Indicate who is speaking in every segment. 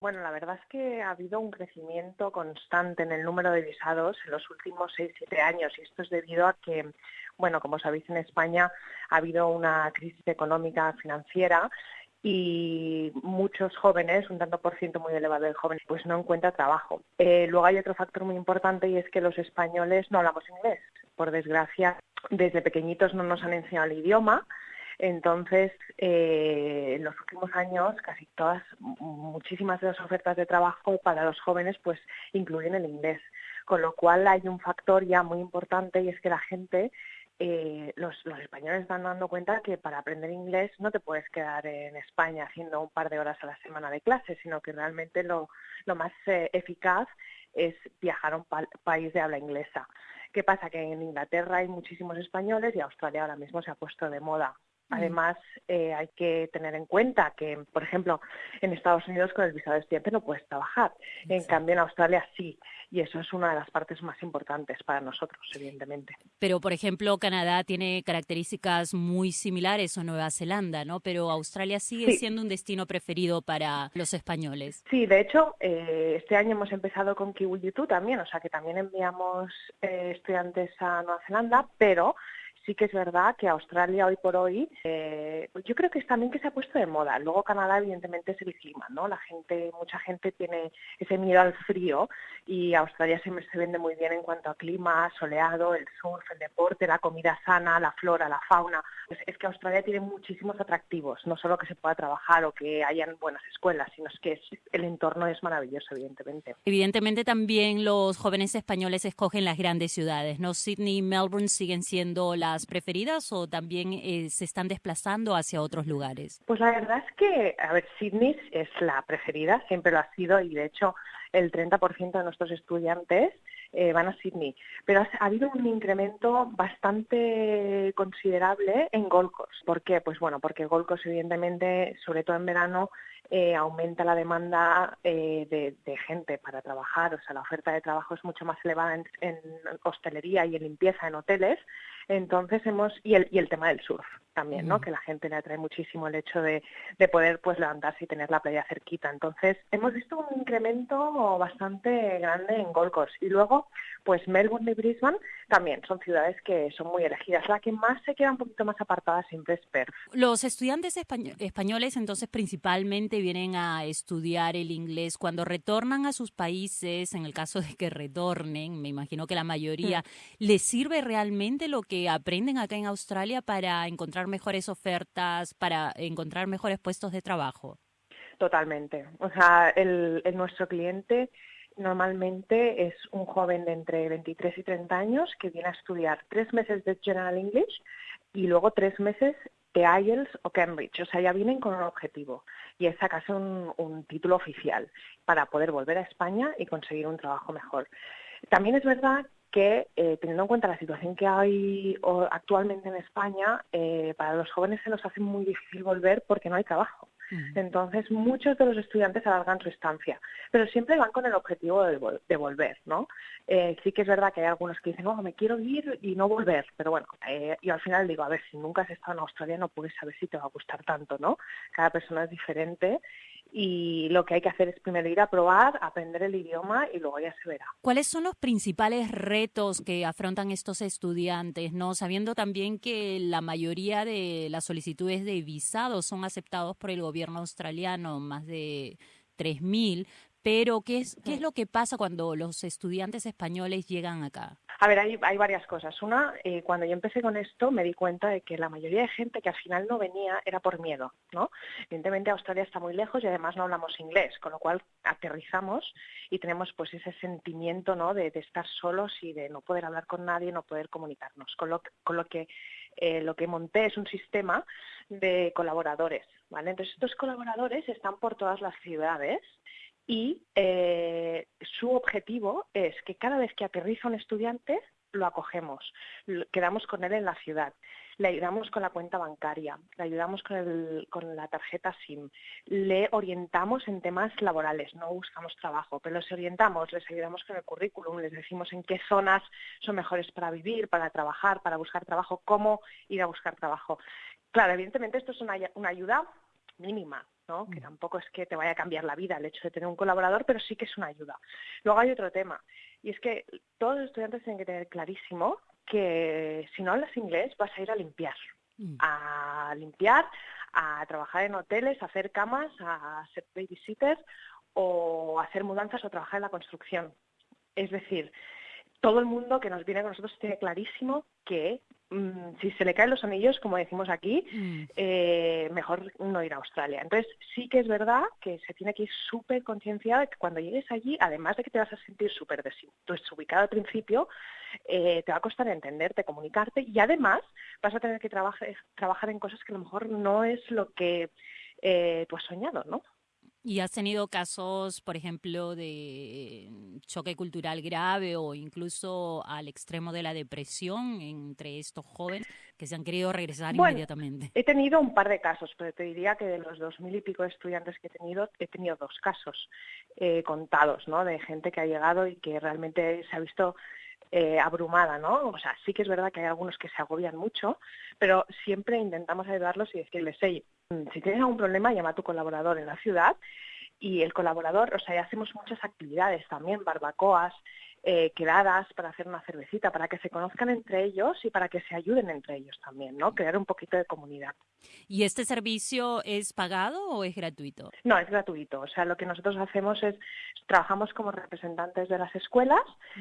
Speaker 1: Bueno, la verdad es que ha habido un crecimiento constante en el número de visados en los últimos 6-7 años y esto es debido a que, bueno, como sabéis, en España ha habido una crisis económica financiera y muchos jóvenes, un tanto por ciento muy elevado de jóvenes, pues no encuentra trabajo. Eh, luego hay otro factor muy importante y es que los españoles no hablamos inglés. Por desgracia, desde pequeñitos no nos han enseñado el idioma. Entonces, eh, en los últimos años, casi todas, muchísimas de las ofertas de trabajo para los jóvenes, pues incluyen el inglés. Con lo cual hay un factor ya muy importante y es que la gente eh, los, españoles están dando cuenta que para aprender inglés no te puedes quedar en España haciendo un par de horas a la semana de clase, sino que realmente lo, más eh, eficaz es viajar a un país de habla inglesa. ¿Qué pasa? Que en Inglaterra hay muchísimos españoles y Australia ahora mismo se ha puesto de moda. Mm. Además, eh, hay que tener en cuenta que, por ejemplo, en Estados Unidos con el visado de estudiante no puedes trabajar. En cambio, en Australia sí. Y eso es una de las partes más importantes para nosotros, evidentemente.
Speaker 2: Pero, por ejemplo, Canadá tiene características muy similares a Nueva Zelanda, ¿no? Pero Australia sigue siendo un destino preferido para los españoles.
Speaker 1: Sí, de hecho, eh, este año hemos empezado con Kiwi también, o sea que también enviamos eh, estudiantes a Nueva Zelanda, pero sí que es verdad que Australia hoy por hoy, eh, yo creo que es también que se ha puesto de moda. Luego Canadá evidentemente es el clima, ¿no? La gente, mucha gente tiene ese miedo al frío y Australia se, se vende muy bien en cuanto a clima, soleado, el surf, el deporte, la comida sana, la flora, la fauna. es que Australia tiene muchísimos atractivos, no solo que se pueda trabajar o que hayan buenas escuelas, sino es que el entorno es maravilloso, evidentemente.
Speaker 2: Evidentemente también los jóvenes españoles escogen las grandes ciudades, ¿no? Sydney y Melbourne siguen siendo las preferidas o también eh, se están desplazando hacia otros lugares?
Speaker 1: Pues la verdad es que, a ver, Sydney es la preferida, siempre lo ha sido y de hecho el 30% de nuestros estudiantes eh, van a Sydney. Pero ha, habido un incremento bastante considerable en Gold Coast. ¿Por qué? Pues bueno, porque Gold Coast evidentemente, sobre todo en verano, eh, aumenta la demanda de, gente para trabajar, o sea, la oferta de trabajo es mucho más elevada en, en, hostelería y en limpieza en hoteles, entonces hemos, y el, y el tema del surf también, ¿no? Que la gente le atrae muchísimo el hecho de, de poder pues levantarse y tener la playa cerquita. Entonces, hemos visto un incremento bastante grande en Gold Coast. Y luego, pues Melbourne y Brisbane también son ciudades que son muy elegidas. La que más se queda un poquito más apartada siempre es Perth.
Speaker 2: Los estudiantes españoles entonces principalmente vienen a estudiar el inglés cuando retornan a sus países, en el caso de que retornen, me imagino que la mayoría, mm. ¿les sirve realmente lo que aprenden acá en Australia para encontrar mejores ofertas, para encontrar mejores puestos de trabajo?
Speaker 1: Totalmente. O sea, el, nuestro cliente normalmente es un joven de entre 23 y 30 años que viene a estudiar tres meses de General English y luego tres meses de IELTS o Cambridge. O sea, ya vienen con un objetivo y es sacarse un, título oficial para poder volver a España y conseguir un trabajo mejor. También es verdad que eh, teniendo en cuenta la situación que hay actualmente en España, eh, para los jóvenes se nos hace muy difícil volver porque no hay trabajo. Entonces, muchos de los estudiantes alargan su estancia, pero siempre van con el objetivo de, volver, ¿no? Eh, sí que es verdad que hay algunos que dicen, oh, me quiero ir y no volver, pero bueno, yo al final digo, a ver, si nunca has estado en Australia no puedes saber si te va a gustar tanto, ¿no? Cada persona es diferente y lo que hay que hacer es primero ir a probar, aprender el idioma y luego ya se verá.
Speaker 2: ¿Cuáles son los principales retos que afrontan estos estudiantes, no sabiendo también que la mayoría de las solicitudes de visado son aceptados por el gobierno australiano, más de 3000, pero ¿qué es qué es lo que pasa cuando los estudiantes españoles llegan acá?
Speaker 1: A ver, hay, varias cosas. Una, eh, cuando yo empecé con esto me di cuenta de que la mayoría de gente que al final no venía era por miedo, ¿no? Evidentemente Australia está muy lejos y además no hablamos inglés, con lo cual aterrizamos y tenemos pues ese sentimiento, ¿no? De, estar solos y de no poder hablar con nadie, no poder comunicarnos. Con lo, con lo que eh, lo que monté es un sistema de colaboradores, ¿vale? Entonces estos colaboradores están por todas las ciudades y eh, su objetivo es que cada vez que aterriza un estudiante lo acogemos, quedamos con él en la ciudad, le ayudamos con la cuenta bancaria, le ayudamos con, la tarjeta SIM, le orientamos en temas laborales, no buscamos trabajo, pero les orientamos, les ayudamos con el currículum, les decimos en qué zonas son mejores para vivir, para trabajar, para buscar trabajo, cómo ir a buscar trabajo. Claro, evidentemente esto es una ayuda mínima, ¿no? Que mm. tampoco es que te vaya a cambiar la vida el hecho de tener un colaborador, pero sí que es una ayuda. Luego hay otro tema, y es que todos los estudiantes tienen que tener clarísimo que si no hablas inglés vas a ir a limpiar, mm. a limpiar, a trabajar en hoteles, a hacer camas, a ser babysitter o hacer mudanzas o trabajar en la construcción. Es decir, todo el mundo que nos viene con nosotros tiene clarísimo que mm, si se le caen los anillos, como decimos aquí, mm. eh, mejor no ir a Australia. Entonces, sí que es verdad que se tiene que ir súper concienciado de que cuando llegues allí, además de que te vas a sentir súper desubicado al principio, eh, te va a costar entenderte, comunicarte y además vas a tener que trabajar, trabajar en cosas que a lo mejor no es lo que eh, tú has soñado, ¿no?
Speaker 2: ¿Y has tenido casos, por ejemplo, de choque cultural grave o incluso al extremo de la depresión entre estos jóvenes que se han querido regresar inmediatamente?
Speaker 1: He tenido un par de casos, pero te diría que de los dos mil y pico de estudiantes que he tenido, he tenido dos casos eh, contados, ¿no? De gente que ha llegado y que realmente se ha visto eh, abrumada, ¿no? O sea, sí que es verdad que hay algunos que se agobian mucho, pero siempre intentamos ayudarlos y decirles, hey, Mm, si tienes algún problema, llama a tu colaborador en la ciudad y el colaborador, o sea, hacemos muchas actividades también, barbacoas, eh, quedadas para hacer una cervecita, para que se conozcan entre ellos y para que se ayuden entre ellos también, ¿no? Crear un poquito de comunidad.
Speaker 2: ¿Y este servicio es pagado o es gratuito?
Speaker 1: No, es gratuito. O sea, lo que nosotros hacemos es, trabajamos como representantes de las escuelas,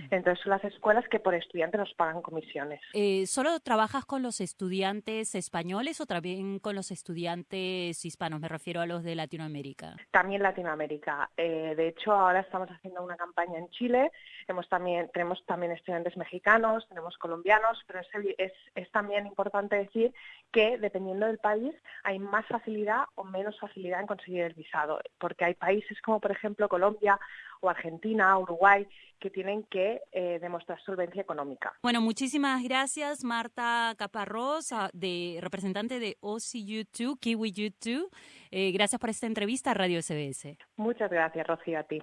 Speaker 1: entonces son las escuelas que por estudiante nos pagan comisiones.
Speaker 2: Eh, ¿Solo trabajas con los estudiantes españoles o también con los estudiantes hispanos? Me refiero a los de Latinoamérica.
Speaker 1: También Latinoamérica. Eh, de hecho, ahora estamos haciendo una campaña en Chile, hemos también, tenemos también estudiantes mexicanos, tenemos colombianos, pero es, es, también importante decir que dependiendo del país hay más facilidad o menos facilidad en conseguir el visado, porque hay países como por ejemplo Colombia o Argentina, Uruguay, que tienen que eh, demostrar solvencia económica.
Speaker 2: Bueno, muchísimas gracias Marta Caparrós, de, representante de OCU2, Kiwi U2. Eh, gracias por esta entrevista a Radio SBS.
Speaker 1: Muchas gracias, Rocío, a ti.